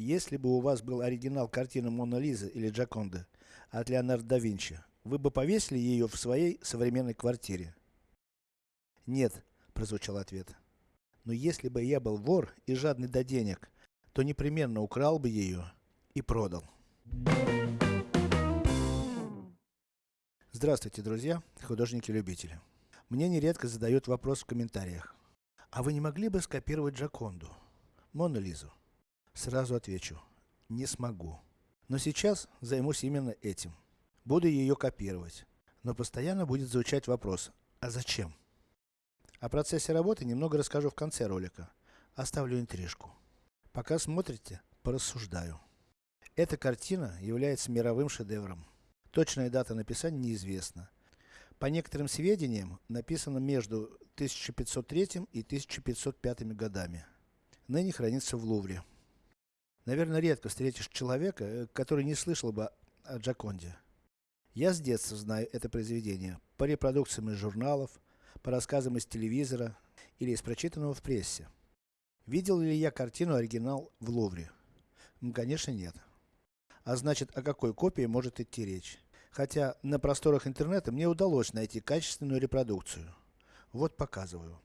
если бы у вас был оригинал картины Мона Лизы или Джаконда от Леонардо да Винчи, вы бы повесили ее в своей современной квартире? Нет, прозвучал ответ. Но если бы я был вор и жадный до денег, то непременно украл бы ее и продал. Здравствуйте, друзья, художники-любители. Мне нередко задают вопрос в комментариях. А вы не могли бы скопировать Джаконду? Мону Лизу? Сразу отвечу. Не смогу. Но сейчас займусь именно этим. Буду ее копировать. Но постоянно будет звучать вопрос, а зачем? О процессе работы немного расскажу в конце ролика. Оставлю интрижку. Пока смотрите, порассуждаю. Эта картина является мировым шедевром. Точная дата написания неизвестна. По некоторым сведениям, написано между 1503 и 1505 годами. Ныне хранится в Лувре. Наверное, редко встретишь человека, э, который не слышал бы о Джаконде. Я с детства знаю это произведение, по репродукциям из журналов, по рассказам из телевизора или из прочитанного в прессе. Видел ли я картину оригинал в Лувре? Конечно нет. А значит, о какой копии может идти речь? Хотя, на просторах интернета мне удалось найти качественную репродукцию. Вот показываю.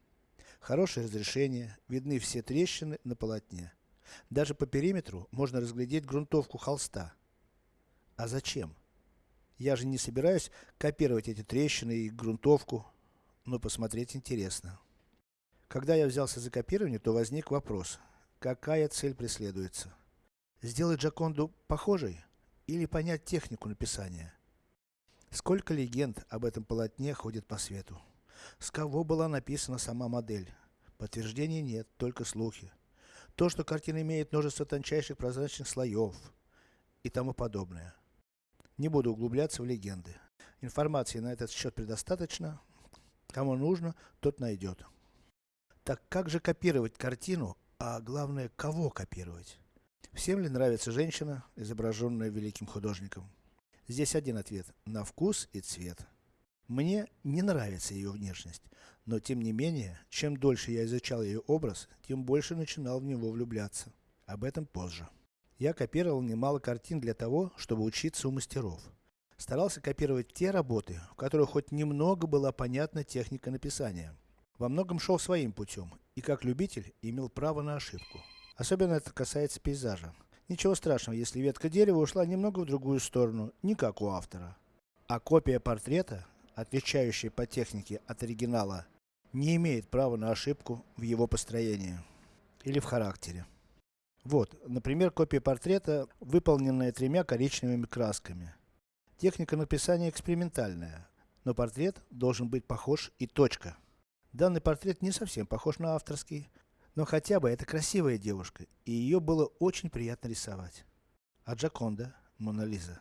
Хорошее разрешение, видны все трещины на полотне. Даже по периметру можно разглядеть грунтовку холста. А зачем? Я же не собираюсь копировать эти трещины и грунтовку, но посмотреть интересно. Когда я взялся за копирование, то возник вопрос, какая цель преследуется? Сделать Джаконду похожей? Или понять технику написания? Сколько легенд об этом полотне ходит по свету? С кого была написана сама модель? Подтверждений нет, только слухи. То, что картина имеет множество тончайших прозрачных слоев и тому подобное. Не буду углубляться в легенды. Информации на этот счет предостаточно. Кому нужно, тот найдет. Так как же копировать картину, а главное, кого копировать? Всем ли нравится женщина, изображенная великим художником? Здесь один ответ, на вкус и цвет. Мне не нравится ее внешность, но тем не менее, чем дольше я изучал ее образ, тем больше начинал в него влюбляться. Об этом позже. Я копировал немало картин для того, чтобы учиться у мастеров. Старался копировать те работы, в которых хоть немного была понятна техника написания. Во многом шел своим путем, и как любитель, имел право на ошибку. Особенно это касается пейзажа. Ничего страшного, если ветка дерева ушла немного в другую сторону, не как у автора. А копия портрета, отличающая по технике от оригинала, не имеет права на ошибку в его построении. Или в характере. Вот, например, копия портрета, выполненная тремя коричневыми красками. Техника написания экспериментальная, но портрет должен быть похож и точка. Данный портрет не совсем похож на авторский, но хотя бы это красивая девушка, и ее было очень приятно рисовать. А Джаконда, Мона Лиза.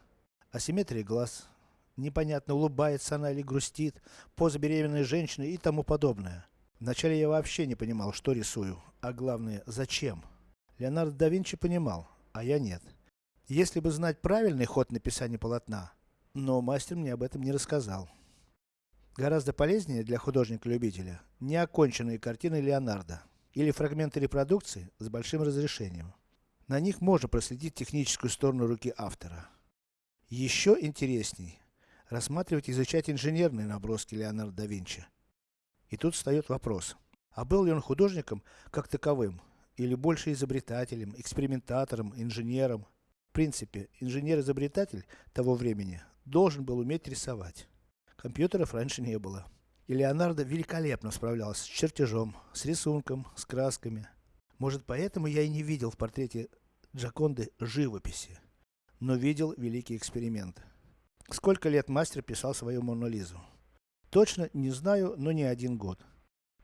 Асимметрия глаз, непонятно улыбается она или грустит, поза беременной женщины и тому подобное. Вначале я вообще не понимал, что рисую, а главное, зачем. Леонардо да Винчи понимал, а я нет. Если бы знать правильный ход написания полотна, но мастер мне об этом не рассказал. Гораздо полезнее для художника-любителя неоконченные картины Леонардо или фрагменты репродукции с большим разрешением. На них можно проследить техническую сторону руки автора. Еще интересней рассматривать и изучать инженерные наброски Леонардо да Винчи. И тут встает вопрос, а был ли он художником как таковым, или больше изобретателем, экспериментатором, инженером? В принципе, инженер-изобретатель того времени должен был уметь рисовать. Компьютеров раньше не было. И Леонардо великолепно справлялся с чертежом, с рисунком, с красками. Может поэтому я и не видел в портрете Джаконды живописи, но видел великий эксперимент. Сколько лет мастер писал свою Мону Лизу? Точно не знаю, но не один год.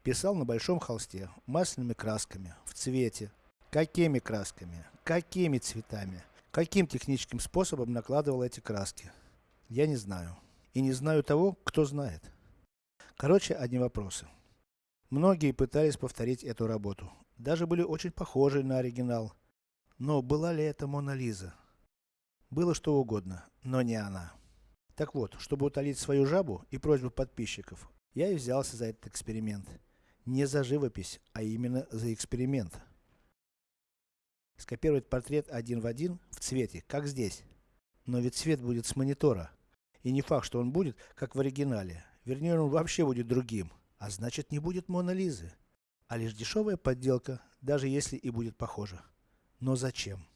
Писал на большом холсте, масляными красками, в цвете. Какими красками? Какими цветами? Каким техническим способом накладывал эти краски? Я не знаю. И не знаю того, кто знает. Короче, одни вопросы. Многие пытались повторить эту работу. Даже были очень похожи на оригинал. Но была ли это Мона Лиза? Было что угодно, но не она. Так вот, чтобы утолить свою жабу и просьбу подписчиков, я и взялся за этот эксперимент. Не за живопись, а именно за эксперимент. скопировать портрет один в один, в цвете, как здесь. Но ведь цвет будет с монитора. И не факт, что он будет, как в оригинале. Вернее, он вообще будет другим. А значит, не будет Мона Лизы. А лишь дешевая подделка, даже если и будет похожа. Но зачем?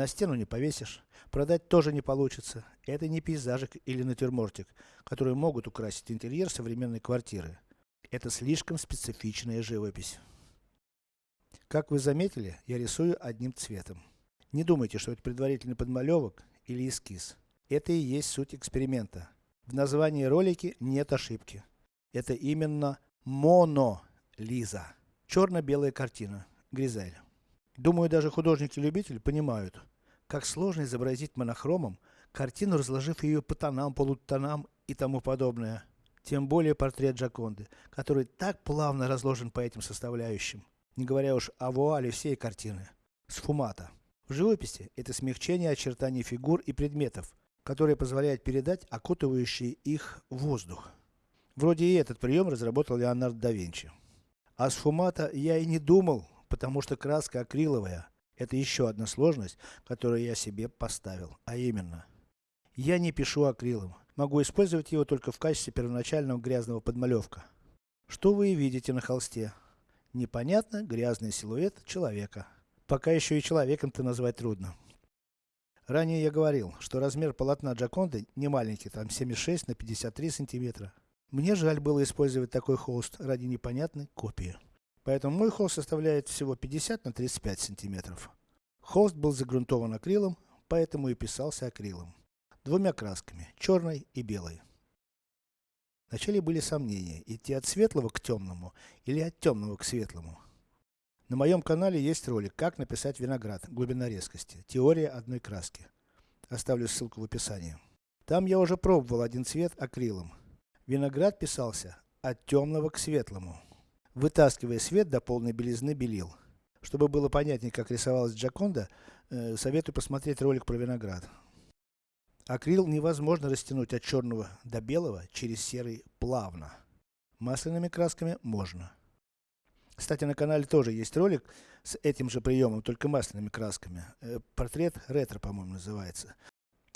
На стену не повесишь, продать тоже не получится. Это не пейзажик или натюрмортик, которые могут украсить интерьер современной квартиры. Это слишком специфичная живопись. Как вы заметили, я рисую одним цветом. Не думайте, что это предварительный подмалевок или эскиз. Это и есть суть эксперимента. В названии ролики нет ошибки. Это именно Моно Лиза. Черно-белая картина. Гризель. Думаю, даже художники-любители понимают, как сложно изобразить монохромом картину, разложив ее по тонам, полутонам и тому подобное. Тем более портрет Джаконды, который так плавно разложен по этим составляющим. Не говоря уж о вуале всей картины. Сфумата. В живописи это смягчение очертаний фигур и предметов, которое позволяет передать окутывающий их воздух. Вроде и этот прием разработал Леонардо да Винчи. А сфумата я и не думал, потому что краска акриловая. Это еще одна сложность, которую я себе поставил. А именно, я не пишу акрилом. Могу использовать его только в качестве первоначального грязного подмалевка. Что вы видите на холсте. Непонятно грязный силуэт человека. Пока еще и человеком-то назвать трудно. Ранее я говорил, что размер полотна Джаконды не маленький, там 76 на 53 сантиметра. Мне жаль было использовать такой холст ради непонятной копии. Поэтому мой холст составляет всего 50 на 35 сантиметров. Холст был загрунтован акрилом, поэтому и писался акрилом. Двумя красками, черной и белой. Вначале были сомнения, идти от светлого к темному, или от темного к светлому. На моем канале есть ролик, как написать виноград, глубина резкости, теория одной краски. Оставлю ссылку в описании. Там я уже пробовал один цвет акрилом. Виноград писался от темного к светлому вытаскивая свет до полной белизны белил. Чтобы было понятнее, как рисовалась Джаконда, э, советую посмотреть ролик про виноград. Акрил невозможно растянуть от черного до белого через серый плавно. Масляными красками можно. Кстати, на канале тоже есть ролик с этим же приемом, только масляными красками. Э, портрет ретро, по-моему, называется.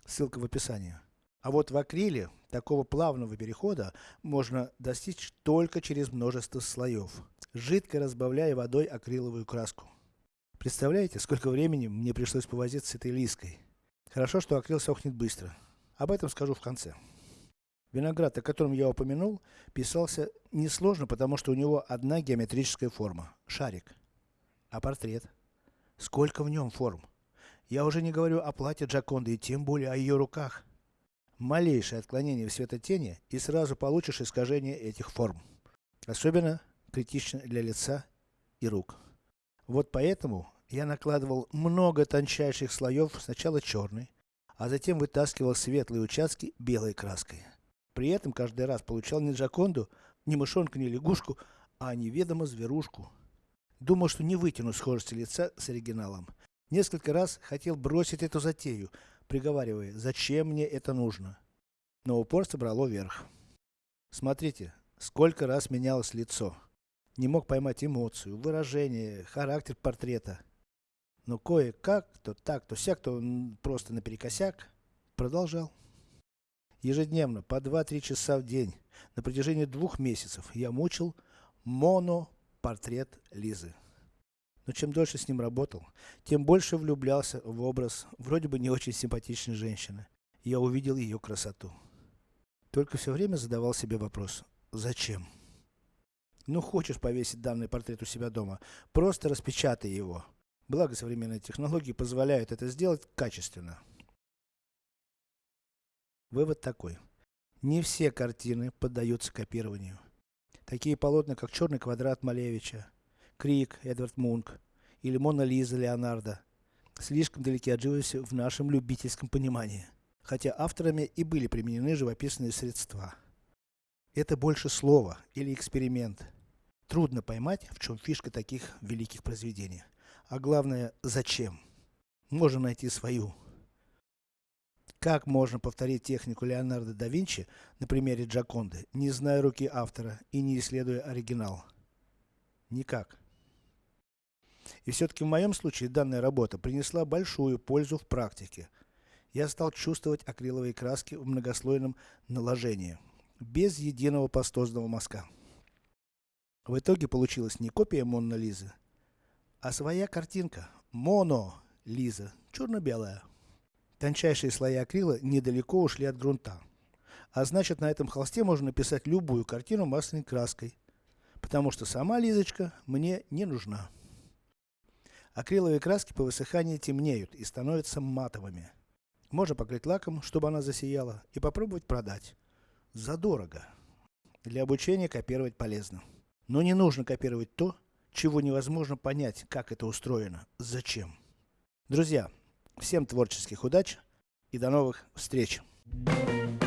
Ссылка в описании. А вот в акриле такого плавного перехода можно достичь только через множество слоев, жидко разбавляя водой акриловую краску. Представляете, сколько времени мне пришлось повозиться с этой лиской. Хорошо, что акрил сохнет быстро. Об этом скажу в конце. Виноград, о котором я упомянул, писался несложно, потому что у него одна геометрическая форма – шарик. А портрет? Сколько в нем форм? Я уже не говорю о платье Джаконды и тем более о ее руках. Малейшее отклонение в светотени и сразу получишь искажение этих форм. Особенно критично для лица и рук. Вот поэтому я накладывал много тончайших слоев, сначала черный, а затем вытаскивал светлые участки белой краской. При этом каждый раз получал не джаконду, ни мышонка, ни лягушку, а неведомо зверушку. Думал, что не вытяну схожести лица с оригиналом. Несколько раз хотел бросить эту затею, приговаривая, зачем мне это нужно. Но упорство брало верх. Смотрите, сколько раз менялось лицо. Не мог поймать эмоцию, выражение, характер портрета. Но кое-как, то так, то сяк, то просто наперекосяк, продолжал. Ежедневно, по 2-3 часа в день, на протяжении двух месяцев, я мучил моно-портрет Лизы. Но чем дольше с ним работал, тем больше влюблялся в образ вроде бы не очень симпатичной женщины. Я увидел ее красоту. Только все время задавал себе вопрос, зачем? Ну хочешь повесить данный портрет у себя дома, просто распечатай его. Благо современные технологии позволяют это сделать качественно. Вывод такой. Не все картины поддаются копированию. Такие полотна, как Черный квадрат Малевича, Крик, Эдвард Мунк или Мона Лиза Леонардо слишком далеки от живописи в нашем любительском понимании, хотя авторами и были применены живописные средства. Это больше слово или эксперимент. Трудно поймать, в чем фишка таких великих произведений. А главное, зачем? Можно найти свою. Как можно повторить технику Леонардо да Винчи на примере Джаконды, не зная руки автора и не исследуя оригинал? Никак. И все-таки в моем случае данная работа принесла большую пользу в практике. Я стал чувствовать акриловые краски в многослойном наложении, без единого пастозного мазка. В итоге получилась не копия Монна Лизы, а своя картинка. Моно Лиза, черно-белая. Тончайшие слои акрила недалеко ушли от грунта. А значит на этом холсте можно написать любую картину масляной краской. Потому что сама Лизочка мне не нужна. Акриловые краски по высыхании темнеют и становятся матовыми. Можно покрыть лаком, чтобы она засияла, и попробовать продать. Задорого. Для обучения копировать полезно. Но не нужно копировать то, чего невозможно понять, как это устроено, зачем. Друзья, всем творческих удач и до новых встреч! Thank you.